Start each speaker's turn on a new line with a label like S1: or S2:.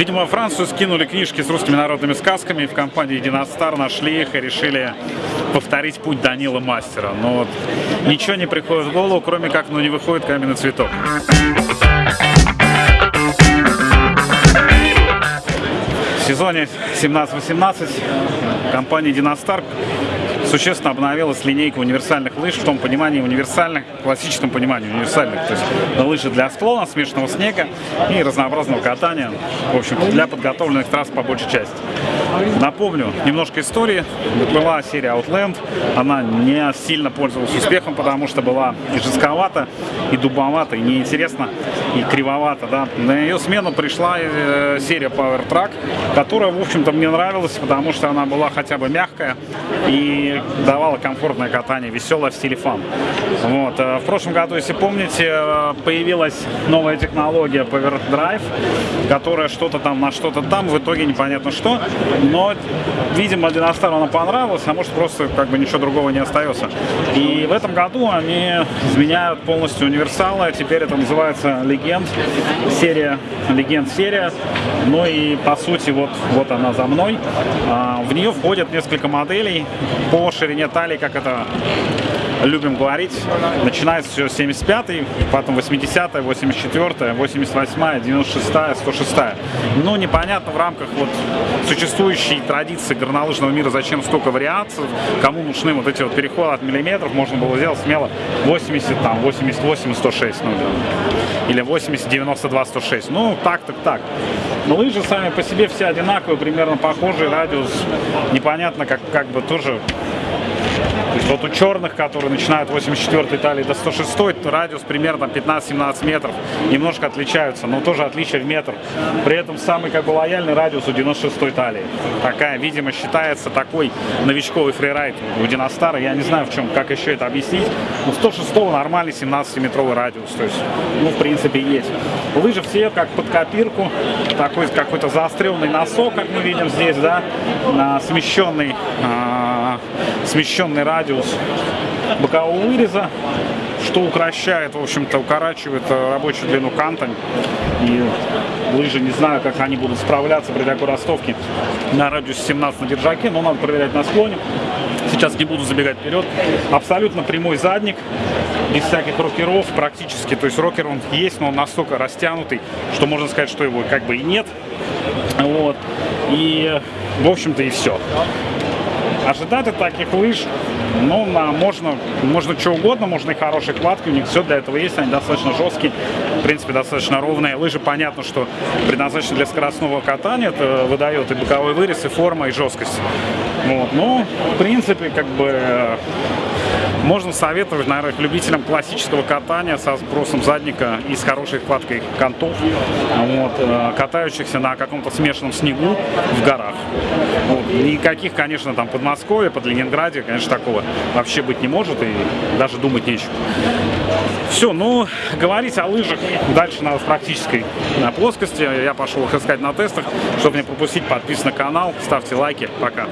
S1: Видимо, Францию скинули книжки с русскими народными сказками, и в компании Династар нашли их и решили повторить путь Данила Мастера. Но вот ничего не приходит в голову, кроме как, ну не выходит каменный цветок. В сезоне 17-18 компания Династар существенно обновилась линейка универсальных лыж в том понимании универсальных, классическом понимании универсальных. То есть лыжи для склона, смешанного снега и разнообразного катания. В общем, для подготовленных трасс по большей части. Напомню немножко истории. Была серия Outland. Она не сильно пользовалась успехом, потому что была и жестковата, и дубовата, и неинтересно, и кривовата. Да. На ее смену пришла э, серия Power Track, которая, в общем-то, мне нравилась, потому что она была хотя бы мягкая и давала комфортное катание, веселое в стиле фан. Вот. Э, в прошлом году, если помните, э, появилась новая технология Power Drive, которая что-то там на что-то там, в итоге непонятно что но, видимо, Династару она понравилась, а может просто как бы ничего другого не остается. И в этом году они изменяют полностью универсалы, теперь это называется Легенд, серия, Легенд серия, ну и по сути вот, вот она за мной. А, в нее входят несколько моделей по ширине талии, как это любим говорить. Начинается все 75-й, потом 80-я, 84-я, 88-я, 96-я, 106-я. Но непонятно в рамках вот существующей традиции горнолыжного мира, зачем столько вариаций, кому нужны вот эти вот переходы от миллиметров, можно было сделать смело 80, там, 88, 106, ну, или 80, 92, 106. Ну, так, так, так. Но лыжи сами по себе все одинаковые, примерно похожий радиус. Непонятно, как, как бы тоже то есть вот у черных, которые начинают 84 талии до 106, радиус примерно 15-17 метров, немножко отличаются, но тоже отличие в метр. При этом самый как бы лояльный радиус у 96 талии. Такая, видимо, считается такой новичковый фрирайд у Династара. Я не знаю, в чем, как еще это объяснить. Но 106 нормальный 17-метровый радиус. То есть, ну, в принципе, есть. Лыжи все как под копирку. Такой какой-то заостренный носок, как мы видим здесь, да, смещенный смещенный радиус бокового выреза, что укращает, в общем-то, укорачивает э, рабочую длину канта. И лыжи, не знаю, как они будут справляться при такой ростовке на радиусе 17 на держаке, но надо проверять на склоне. Сейчас не буду забегать вперед. Абсолютно прямой задник, без всяких рокеров практически. То есть рокер он есть, но он настолько растянутый, что можно сказать, что его как бы и нет. Вот. И, в общем-то, и все. Ожидать от таких лыж, ну, на, можно, можно что угодно, можно и хорошие кладки, у них все для этого есть, они достаточно жесткие, в принципе, достаточно ровные. Лыжи, понятно, что предназначены для скоростного катания, это выдает и боковой вырез, и форма, и жесткость. Вот, ну, в принципе, как бы можно советовать, наверное, любителям классического катания со сбросом задника и с хорошей хваткой контов, вот, э, катающихся на каком-то смешанном снегу в горах. Вот. Никаких, конечно, там под Москвой, под Ленинграде, конечно, такого вообще быть не может и даже думать нечего. Все, ну, говорить о лыжах дальше надо в практической на плоскости. Я пошел их искать на тестах. Чтобы не пропустить, подписывайтесь на канал, ставьте лайки. Пока.